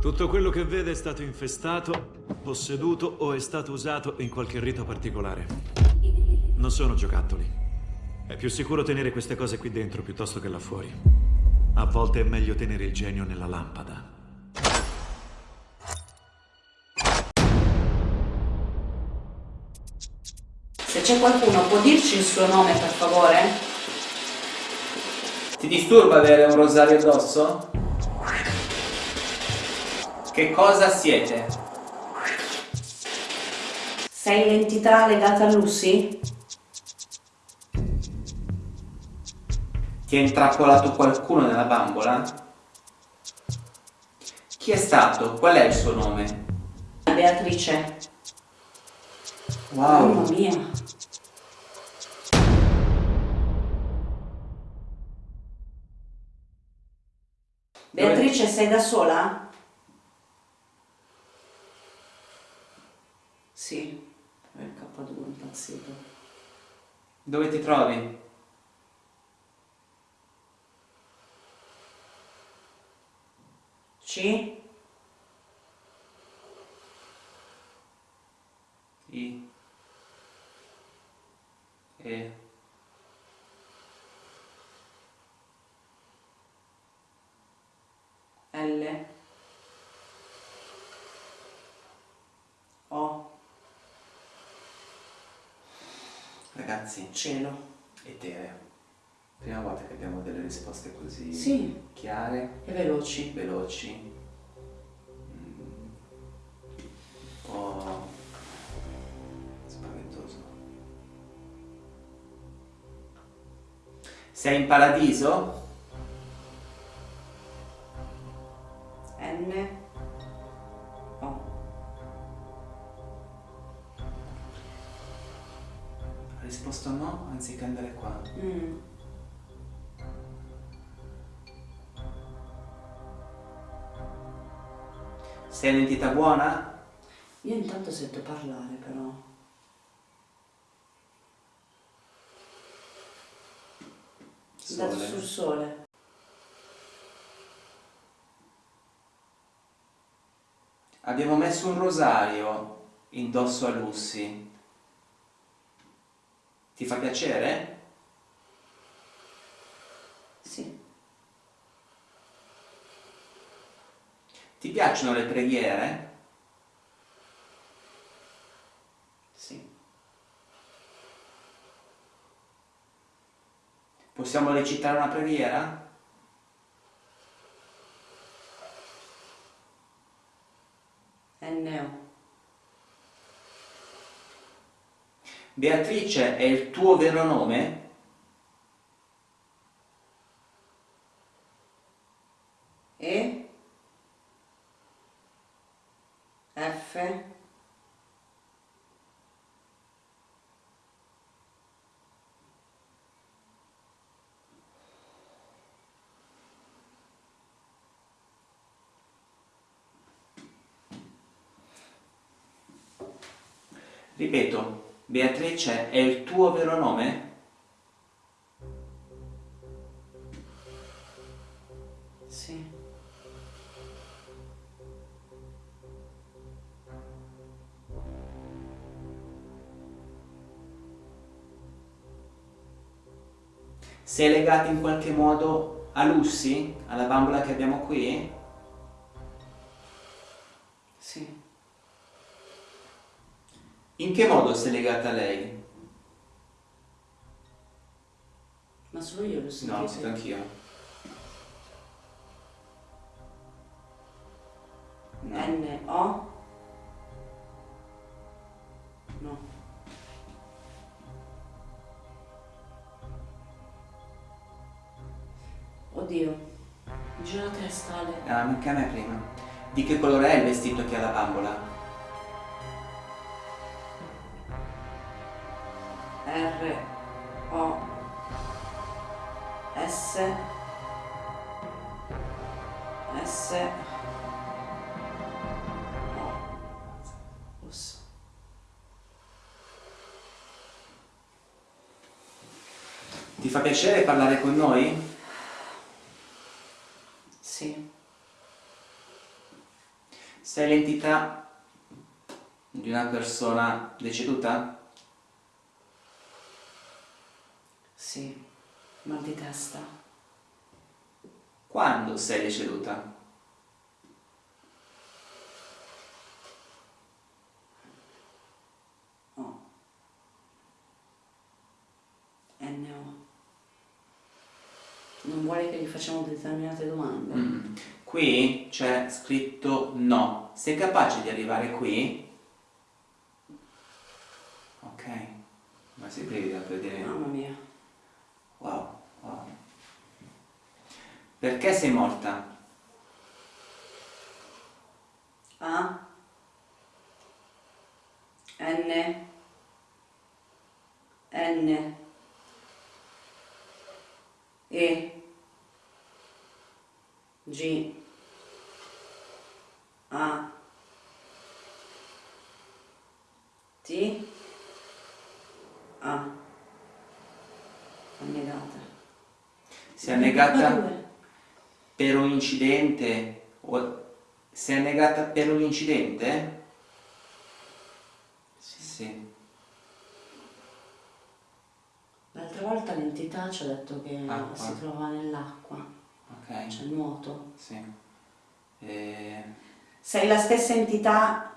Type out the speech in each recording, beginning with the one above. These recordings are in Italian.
Tutto quello che vede è stato infestato, posseduto o è stato usato in qualche rito particolare. Non sono giocattoli. È più sicuro tenere queste cose qui dentro piuttosto che là fuori. A volte è meglio tenere il genio nella lampada. Se c'è qualcuno, può dirci il suo nome, per favore? Ti disturba avere un rosario addosso? Che cosa siete? Sei l'entità legata a Lucy? Ti ha intrappolato qualcuno nella bambola? Chi è stato? Qual è il suo nome? Beatrice. Wow. Mamma mia. Beatrice, sei da sola? Sì, è il K2 impazzito. Dove ti trovi? C? I. E. L? O? Ragazzi, Cielo. etere. Prima volta che abbiamo delle risposte così Sì. chiare, E veloci. veloci. mm, Un po' spaventoso. Sei in paradiso? Buona? Io intanto sento parlare però. Sole. sul sole. Abbiamo messo un rosario indosso a Lucy. Ti fa piacere? Sì. Ti piacciono le preghiere? Sì. Possiamo recitare una preghiera? NO. Beatrice è il tuo vero nome? E? F? Ripeto, Beatrice è il tuo vero nome? Sì. Sei legata in qualche modo a Lucy, alla bambola che abbiamo qui? In che modo sei legata a lei? Ma solo io lo sentite? No, sento anch'io. N, O? No. Oddio. Mi gira la testa, Ale. Ah, anche a me prima. Di che colore è il vestito che ha la bambola? Ti fa piacere parlare con noi? Sì. Sei l'entità di una persona deceduta? Sì, mal di testa. Quando sei deceduta? Oh. NO. Non vuole che gli facciamo determinate domande? Mm. Qui c'è scritto no. Sei capace di arrivare qui? Ok. Ma si brivida per dire... Mamma mia. Wow, wow. Perché sei morta? A. N. N. E. G. A. T. A. Annegata. Si è annegata per un incidente? O... Si è annegata per un incidente? Sì. Sì. L'altra volta l'entità ci ha detto che Acqua. si trova nell'acqua, Ok. c'è il nuoto. Sì. Eh, Sei la stessa entità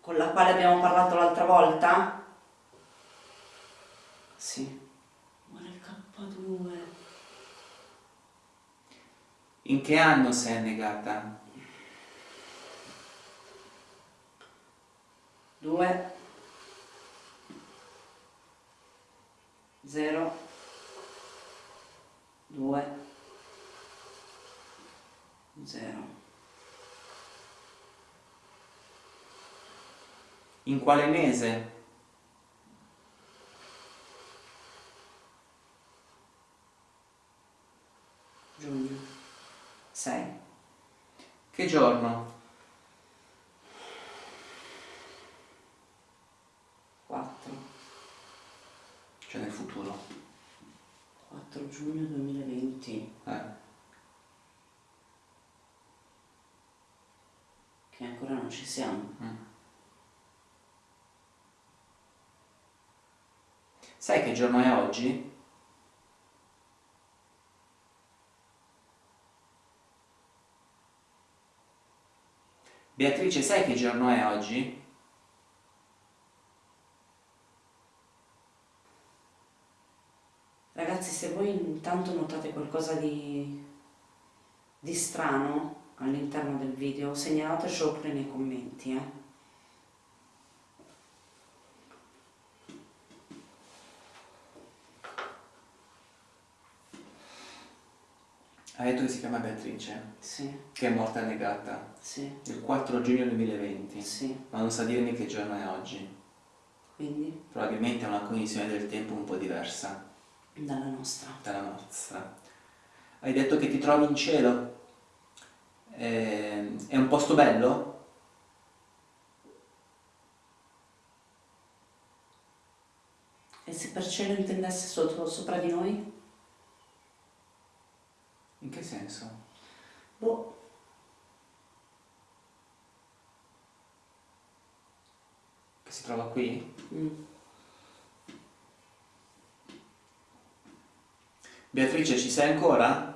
con la quale abbiamo parlato l'altra volta? Sì. Muore il K2. In che anno sei annegata? 2 0 2 0 In quale mese? giugno. 6 Che giorno? 4 Cioè nel futuro. 4 giugno 2020 Eh. che ancora non ci siamo Mm. Sai che giorno è oggi? Beatrice, sai che giorno è oggi? Ragazzi, se voi intanto notate qualcosa di, di strano all'interno del video, segnalatecelo pure nei commenti, eh. Hai detto che si chiama Beatrice, Sì, che è morta annegata sì, il 4 giugno 2020, sì. ma non sa dirmi che giorno è oggi. Quindi, Probabilmente è una cognizione del tempo un po' diversa dalla nostra. dalla nostra. Hai detto che ti trovi in cielo? Eh, È un posto bello? E se per cielo intendesse sotto, sopra di noi? In che senso? Boh, Che si trova qui? mm. Beatrice, ci sei ancora?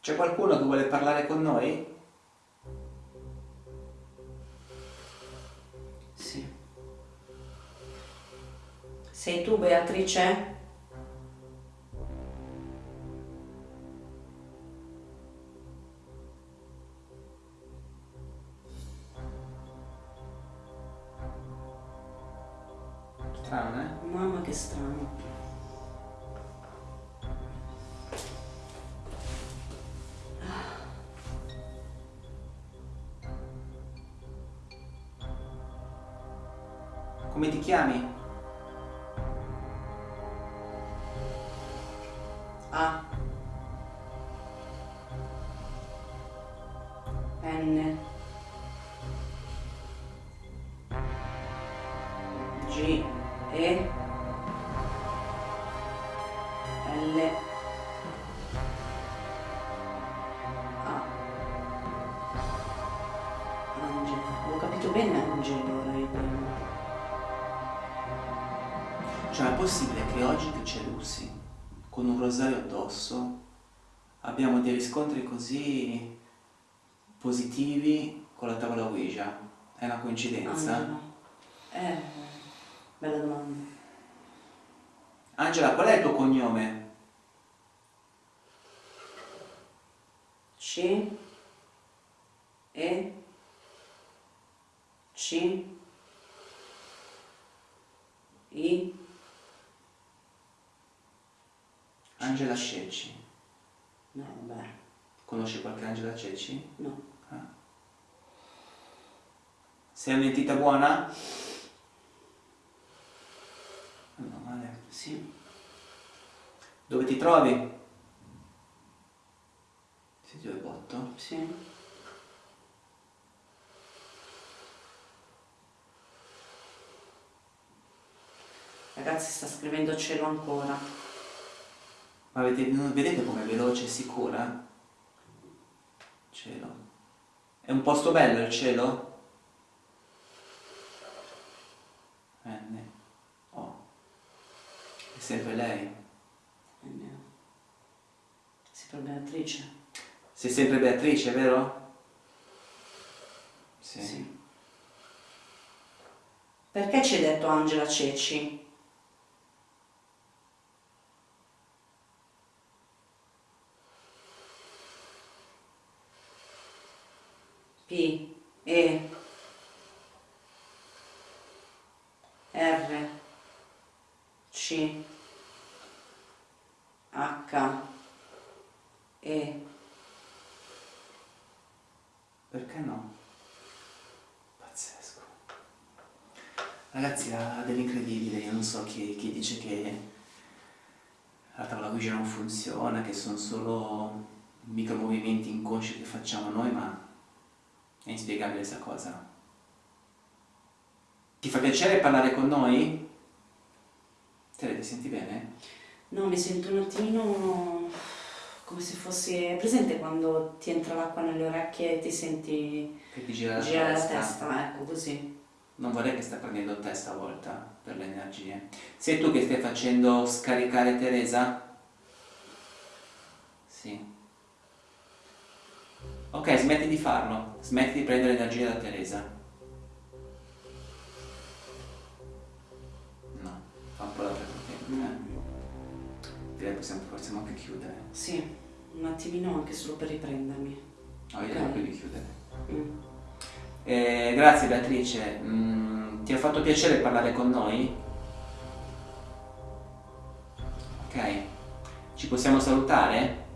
C'è qualcuno che vuole parlare con noi? sì. Sei tu, Beatrice? Strano, eh? Mamma che strano. Chiami? A. N. G, E, possibile che oggi che c'è Lucy, con un rosario addosso, abbiamo dei riscontri così positivi con la tavola Ouija? È una coincidenza? Angela. Eh, bella domanda. Angela, qual è il tuo cognome? C, E, C, I, Angela Cecci. no vabbè, Conosci qualche Angela Cecci? no, Ah. Sei un'entità buona? No, male. sì, Dove ti trovi? Senti dove botto? sì, ragazzi sta scrivendo cielo ancora, Ma non vedete com'è veloce e sicura? Cielo. È un posto bello il cielo? N. O. È sempre lei. Sì, per Beatrice, Sei sempre Beatrice, vero? Sì. sì. Perché ci hai detto Angela Ceci? P, E, R, C, H, E, Perché no? Pazzesco. Ragazzi, ha dell'incredibile, io non so chi, chi dice che la tavola Ouija non funziona, che sono solo micromovimenti inconsci che facciamo noi, ma è inspiegabile questa cosa. Ti fa piacere parlare con noi? Te ti senti bene? No, mi sento un attimino come se fossi... Presente quando ti entra l'acqua nelle orecchie e ti senti Che ti gira la girare la testa? testa, ecco così. Non vorrei che stai prendendo te stavolta per le energie. Sei tu che stai facendo scaricare Teresa? Sì. Ok, smetti di farlo. Smetti di prendere energia da Teresa. No, fa un po' l'altra corrente. Eh. Direi possiamo, possiamo anche chiudere. Sì, un attimino anche solo per riprendermi. No, io Ok. devo più di chiudere. Mm. Eh, grazie Beatrice, Mm, ti ha fatto piacere parlare con noi? Ok, ci possiamo salutare?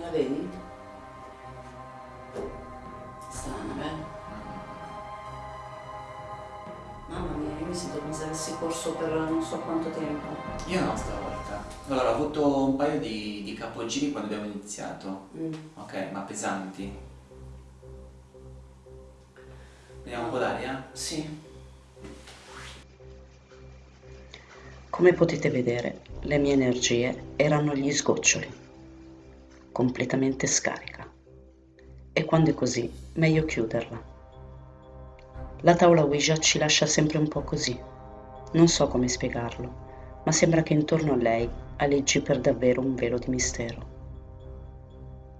La vedi? Strana, beh. Mamma mia, io mi sento come se avessi corso per non so quanto tempo. Io no stavolta. Allora, ho avuto un paio di, di capogiri quando abbiamo iniziato. Mm. Ok, ma pesanti. Vediamo un po' d'aria? Sì. Come potete vedere, le mie energie erano gli sgoccioli, completamente scarica. E quando è così, meglio chiuderla. La tavola Ouija ci lascia sempre un po' così. Non so come spiegarlo, ma sembra che intorno a lei aleggi per davvero un velo di mistero.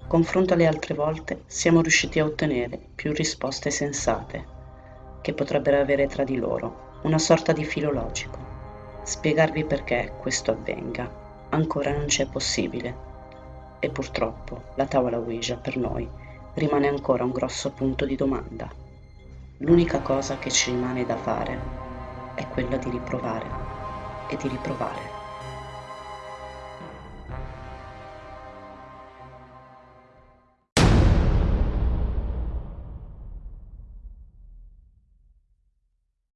Confronto alle altre volte, siamo riusciti a ottenere più risposte sensate, che potrebbero avere tra di loro una sorta di filo logico. Spiegarvi perché questo avvenga ancora non c'è possibile e purtroppo la tavola Ouija per noi rimane ancora un grosso punto di domanda. L'unica cosa che ci rimane da fare è quella di riprovare. e di riprovare.